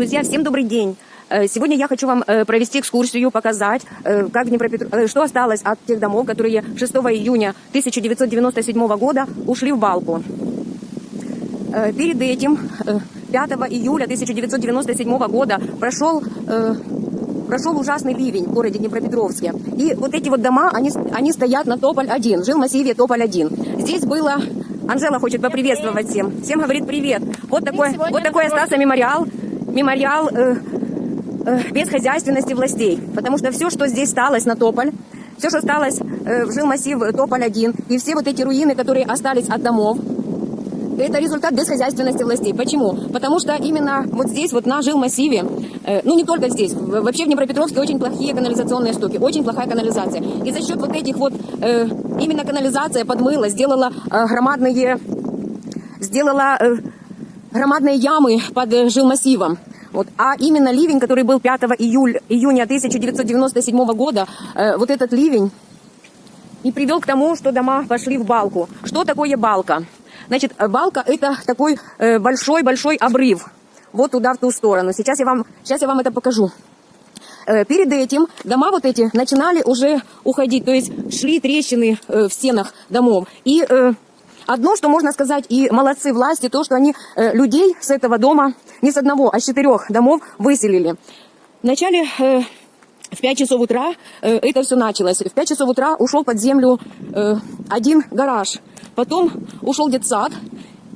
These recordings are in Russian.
Друзья, всем добрый день. Э, Сегодня я хочу вам э, провести экскурсию, показать, э, как Днепропетр... что осталось от тех домов, которые 6 июня 1997 года ушли в балку. Перед этим, э, 5 июля 1997 года, прошел, прошел ужасный ливень в городе Днепропетровске. И вот эти вот дома, они, они стоят на Тополь-1, жил массиве Тополь-1. Здесь было... Анжела хочет поприветствовать всем. Всем говорит привет. Вот такой, вот такой остался мемориал. Мемориал э, э, безхозяйственности властей. Потому что все, что здесь осталось на Тополь, все, что осталось э, в жилмассив Тополь-1, и все вот эти руины, которые остались от домов, это результат безхозяйственности властей. Почему? Потому что именно вот здесь, вот на жилмассиве, э, ну не только здесь, вообще в Днепропетровске очень плохие канализационные штуки, очень плохая канализация. И за счет вот этих вот, э, именно канализация подмыла, сделала э, громадные, сделала э, громадные ямы под э, жилмассивом. Вот. А именно ливень, который был 5 июля, июня 1997 года, э, вот этот ливень и привел к тому, что дома пошли в балку. Что такое балка? Значит, э, балка это такой э, большой-большой обрыв. Вот туда, в ту сторону. Сейчас я вам, сейчас я вам это покажу. Э, Перед этим дома вот эти начинали уже уходить, то есть шли трещины э, в стенах домов. И э, одно, что можно сказать, и молодцы власти, то, что они э, людей с этого дома, не с одного, а с четырех домов выселили. Вначале э, в 5 часов утра э, это все началось. В 5 часов утра ушел под землю э, один гараж. Потом ушел детсад.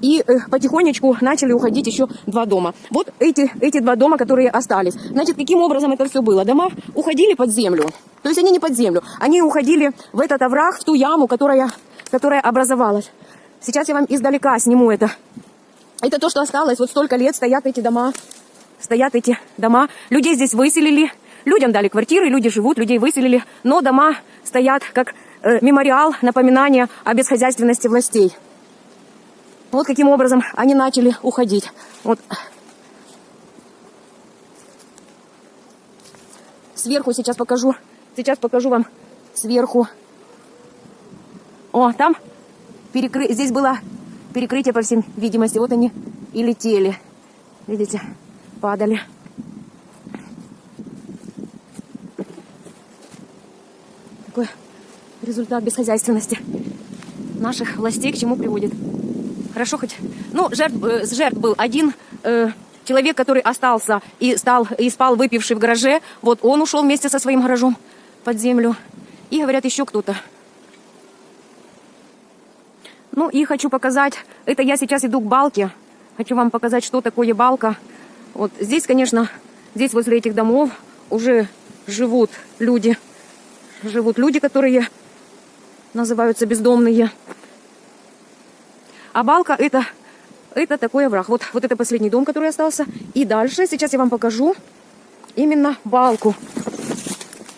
И э, потихонечку начали уходить еще два дома. Вот эти, эти два дома, которые остались. Значит, каким образом это все было? Дома уходили под землю. То есть они не под землю. Они уходили в этот овраг, в ту яму, которая, которая образовалась. Сейчас я вам издалека сниму это. Это то, что осталось. Вот столько лет стоят эти дома. Стоят эти дома. Людей здесь выселили. Людям дали квартиры, люди живут, людей выселили. Но дома стоят как э, мемориал, напоминание о бесхозяйственности властей. Вот каким образом они начали уходить. Вот. Сверху сейчас покажу. Сейчас покажу вам сверху. О, там перекры... здесь было перекрытие, по всем видимости. Вот они и летели. Видите, падали. Такой результат бесхозяйственности наших властей к чему приводит. Хорошо хоть... Ну, жертв, э, жертв был один э, человек, который остался и, стал, и спал выпивший в гараже. Вот он ушел вместе со своим гаражом под землю. И, говорят, еще кто-то. Ну и хочу показать, это я сейчас иду к балке. Хочу вам показать, что такое балка. Вот здесь, конечно, здесь возле этих домов уже живут люди. Живут люди, которые называются бездомные. А балка это, это такой овраг. Вот, вот это последний дом, который остался. И дальше, сейчас я вам покажу именно балку.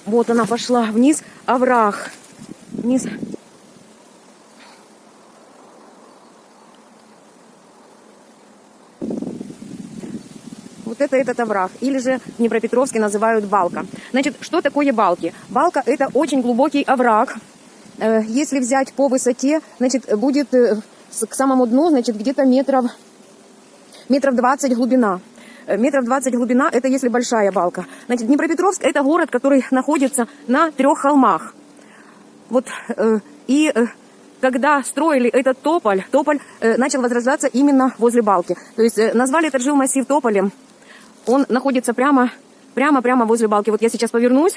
Вот она пошла вниз, овраг. Вниз. Вот это этот овраг. Или же в Днепропетровске называют балка. Значит, что такое балки? Балка это очень глубокий овраг. Э, Если взять по высоте, значит, будет э, к самому дну, значит, где-то метров, метров 20 глубина. Э, Метров 20 глубина, это если большая балка. Значит, Днепропетровск это город, который находится на трех холмах. Вот, и когда строили этот тополь, тополь начал возрождаться именно возле балки. То есть назвали этот жилмассив тополем. Он находится прямо, прямо, прямо возле балки. Вот я сейчас повернусь.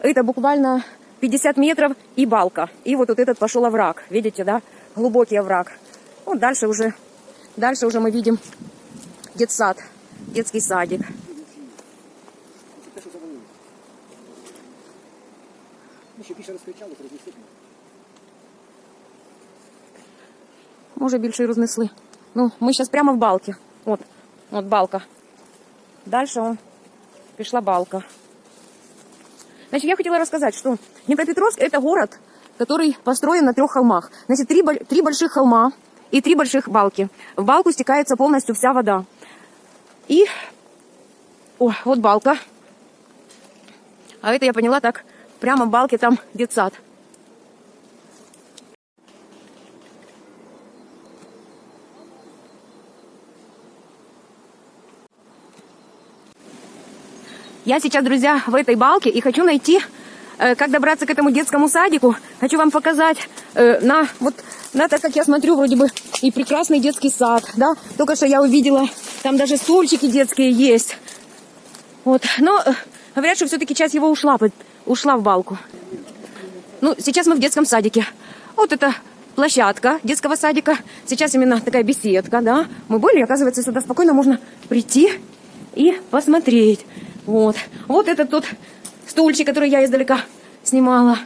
Это буквально 50 метров и балка. И вот, вот этот пошел овраг. Видите, да? Глубокий овраг. Вот дальше уже, дальше уже мы видим детсад, детский садик. Ну, ще більше розкричали, то рознесли. Може більше і рознесли. Ну, ми зараз прямо в балці. От, от балка. Далі он, пішла балка. Значит, я хотела рассказать, что Днепропетровск это город, который построен на трех холмах. Значит, три, три больших холма и три больших балки. В балку стекается полностью вся вода. И, о, вот балка. А это я поняла так, прямо в балке там детсад. Я сейчас, друзья, в этой балке и хочу найти, э, как добраться к этому детскому садику. Хочу вам показать э, на вот на так как я смотрю вроде бы и прекрасный детский сад, да. Только что я увидела, там даже стульчики детские есть. Вот, но э, говорят, что все-таки часть его ушла, ушла в балку. Ну, сейчас мы в детском садике. Вот это площадка детского садика. Сейчас именно такая беседка, да. Мы были, оказывается, сюда спокойно можно прийти и посмотреть. Вот. Вот это тот стульчик, который я издалека снимала.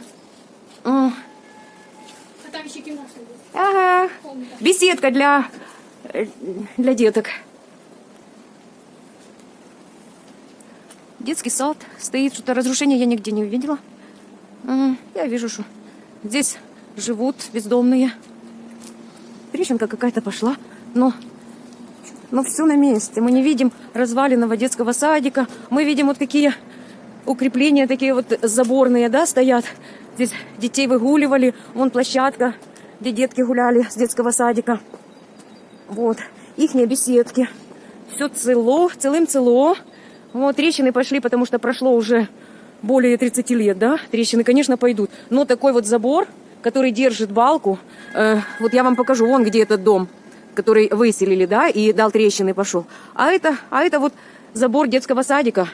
А там еще будет. Ага. Беседка для, э, для деток. Детский сад стоит, что-то разрушения я нигде не увидела. Я вижу, что здесь живут бездомные. Трещинка какая-то пошла, но, но все на месте. Мы не видим разваленного детского садика. Мы видим вот какие укрепления такие вот заборные, да, стоят. Здесь детей выгуливали. Вон площадка, где детки гуляли с детского садика. Вот. Ихние беседки. Все цело, целым цело. Вот, трещины пошли, потому что прошло уже более 30 лет, да? Трещины, конечно, пойдут. Но такой вот забор, который держит балку, э, вот я вам покажу, вон где этот дом, который выселили, да, и дал трещины пошел. А это, а это вот забор детского садика.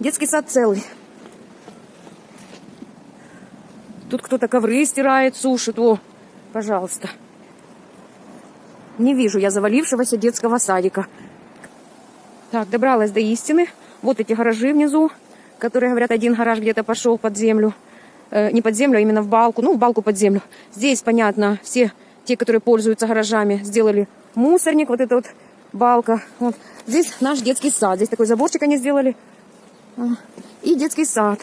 Детский сад целый. Тут кто-то ковры стирает, сушит. О, пожалуйста. Не вижу я завалившегося детского садика. Так, добралась до истины. Вот эти гаражи внизу, которые, говорят, один гараж где-то пошел под землю. Э, не под землю, а именно в балку. Ну, в балку под землю. Здесь, понятно, все те, которые пользуются гаражами, сделали мусорник. Вот это вот балка. Вот. Здесь наш детский сад. Здесь такой заборчик они сделали. А, И детский сад.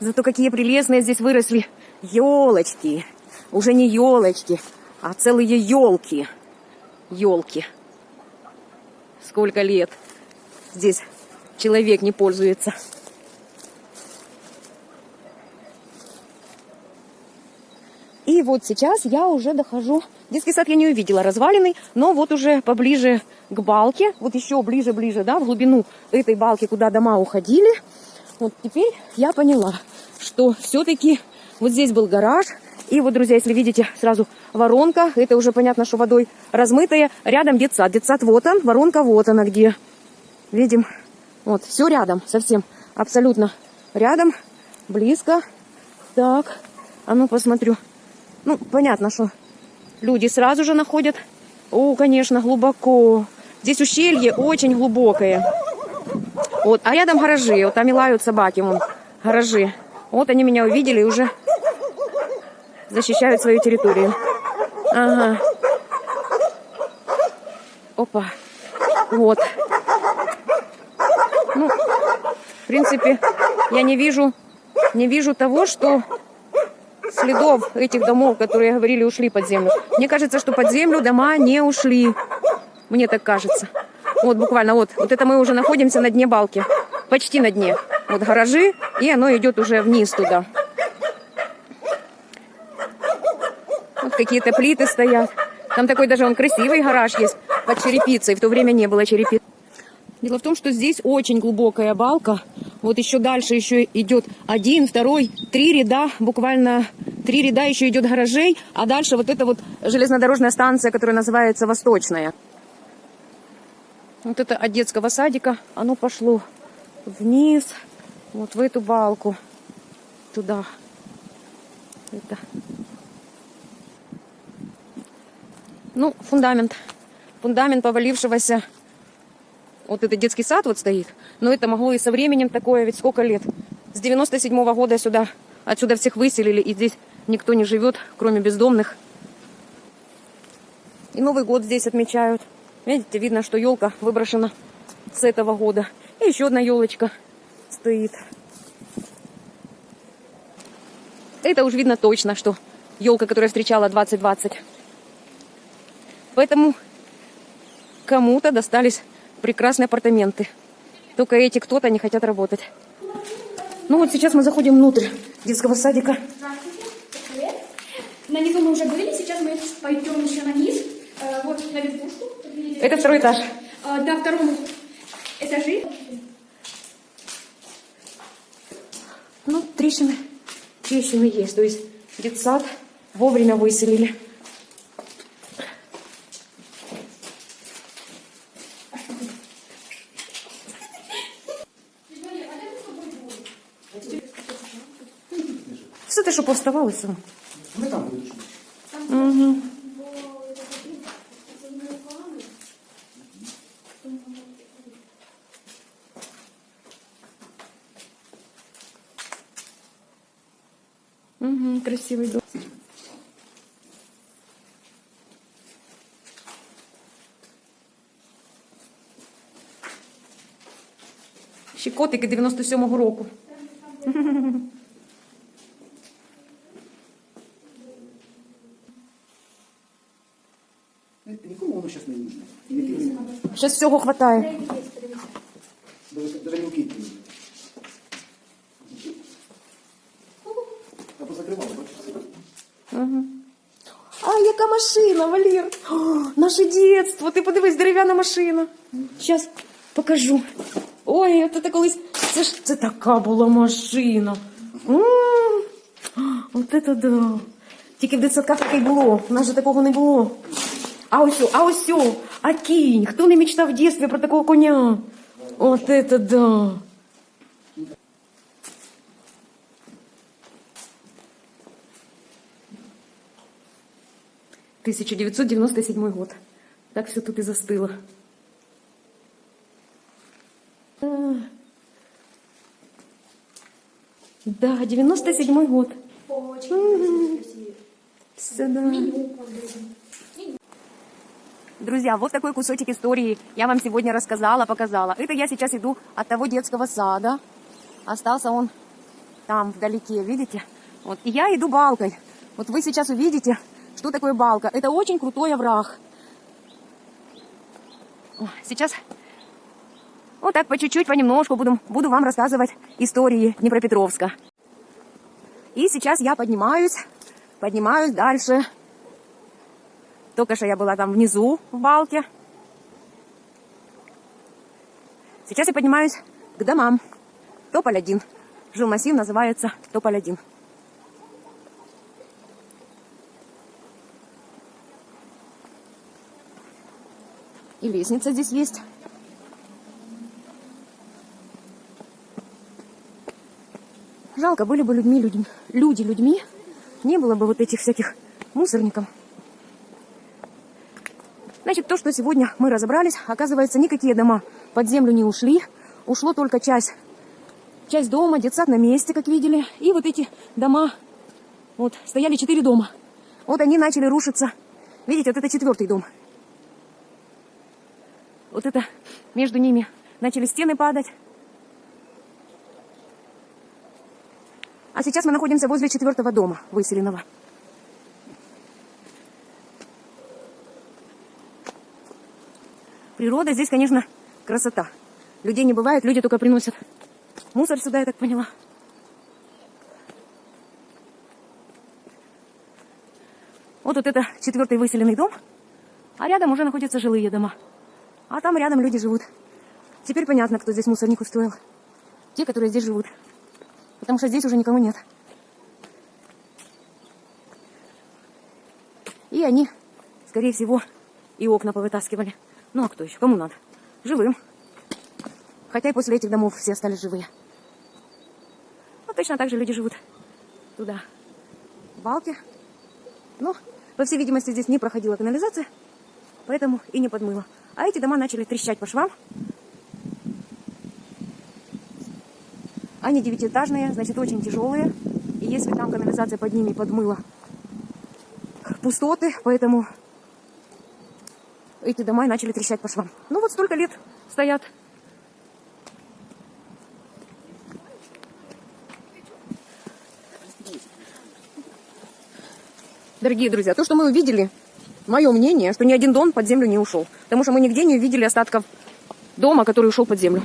Зато какие прелестные здесь выросли елочки. Уже не елочки, а целые елки. Елки. Сколько лет здесь человек не пользуется. И вот сейчас я уже дохожу. Детский сад я не увидела разваленный, но вот уже поближе к балке, вот еще ближе-ближе, да, в глубину этой балки, куда дома уходили. Вот теперь я поняла, что все-таки вот здесь был гараж. И вот, друзья, если видите, сразу воронка, это уже понятно, что водой размытая. Рядом детсад. Детсад вот он, воронка вот она где. Видим, вот, все рядом, совсем, абсолютно рядом, близко. Так, а ну посмотрю. Ну, понятно, что люди сразу же находят. О, конечно, глубоко. Здесь ущелье очень глубокое. Вот, а рядом гаражи. Вот там и лают собаки, вон, гаражи. Вот они меня увидели и уже защищают свою территорию. Ага. Опа. Вот. Ну, в принципе, я не вижу, не вижу того, что следов этих домов, которые говорили, ушли под землю. Мне кажется, что под землю дома не ушли. Мне так кажется. Вот буквально вот. Вот это мы уже находимся на дне балки. Почти на дне. Вот гаражи, и оно идет уже вниз туда. Вот какие-то плиты стоят. Там такой даже он красивый гараж есть под черепицей. В то время не было черепицы. Дело в том, что здесь очень глубокая балка. Вот еще дальше еще идет один, второй, три ряда, буквально три ряда еще идет гаражей, а дальше вот эта вот железнодорожная станция, которая называется Восточная. Вот это от детского садика, оно пошло вниз, вот в эту балку, туда. Это. Ну, фундамент. Фундамент повалившегося вот это детский сад вот стоит. Но это могло и со временем такое, ведь сколько лет. С 97 -го года сюда, отсюда всех выселили, и здесь никто не живет, кроме бездомных. И Новый год здесь отмечают. Видите, видно, что елка выброшена с этого года. И еще одна елочка стоит. Это уж видно точно, что елка, которая встречала 2020. Поэтому кому-то достались прекрасные апартаменты. Только эти кто-то не хотят работать. Ну вот сейчас мы заходим внутрь детского садика. На низу мы уже были, сейчас мы пойдем еще на низ, э, вот на верхушку. Это второй этаж. А, а, на втором этаже. Ну, трещины, трещины есть. То есть детсад вовремя выселили. Повставалося. Ми там будемо. Угу. Угу, красивий дом. Ще котики 97-го року. Нікому воно зараз не нужно. Зараз всього не нужно. А? Яка машина, Валер! О, наше дитинство! Ти подивись, дерев'яна машина. Зараз покажу. Ой, це колись. Це ж це така була машина. От це да. Тільки в дитсадках таке було. У нас же такого не було. А о, а о, а кінь. Хто не мечтав в дитинстві про такого коня? От це да. Тысяча девятьсот девяносто седьмой год. Так все тут и застыло. Да, девяносто седьмой год. Все, да. Друзья, вот такой кусочек истории я вам сегодня рассказала, показала. Это я сейчас иду от того детского сада. Остался он там, вдалеке, видите? Вот. И я иду балкой. Вот вы сейчас увидите, что такое балка. Это очень крутой овраг. Сейчас вот так по чуть-чуть, понемножку буду, буду вам рассказывать истории Днепропетровска. И сейчас я поднимаюсь, поднимаюсь дальше. Только что я была там внизу, в балке. Сейчас я поднимаюсь к домам. Тополь 1. Жилмассив называется Тополь 1. И лестница здесь есть. Жалко, были бы людьми, людьми, люди людьми, не было бы вот этих всяких мусорников. Значит, то, что сегодня мы разобрались, оказывается, никакие дома под землю не ушли. Ушло только часть, часть дома, детсад на месте, как видели. И вот эти дома, вот, стояли четыре дома. Вот они начали рушиться. Видите, вот это четвертый дом. Вот это между ними начали стены падать. А сейчас мы находимся возле четвертого дома выселенного. Природа здесь, конечно, красота. Людей не бывает, люди только приносят мусор сюда, я так поняла. Вот, вот это четвертый выселенный дом, а рядом уже находятся жилые дома. А там рядом люди живут. Теперь понятно, кто здесь мусорник устроил. Те, которые здесь живут. Потому что здесь уже никого нет. И они, скорее всего, и окна повытаскивали. Ну а кто еще? Кому надо? Живым. Хотя и после этих домов все остались живые. Ну, точно так же люди живут туда. В балке. Но, по всей видимости, здесь не проходила канализация, поэтому и не подмыло. А эти дома начали трещать по швам. Они девятиэтажные, значит, очень тяжелые. И если там канализация под ними подмыла пустоты, поэтому эти дома и начали трещать по швам. Ну вот столько лет стоят. Дорогие друзья, то, что мы увидели, мое мнение, что ни один дом под землю не ушел. Потому что мы нигде не увидели остатков дома, который ушел под землю.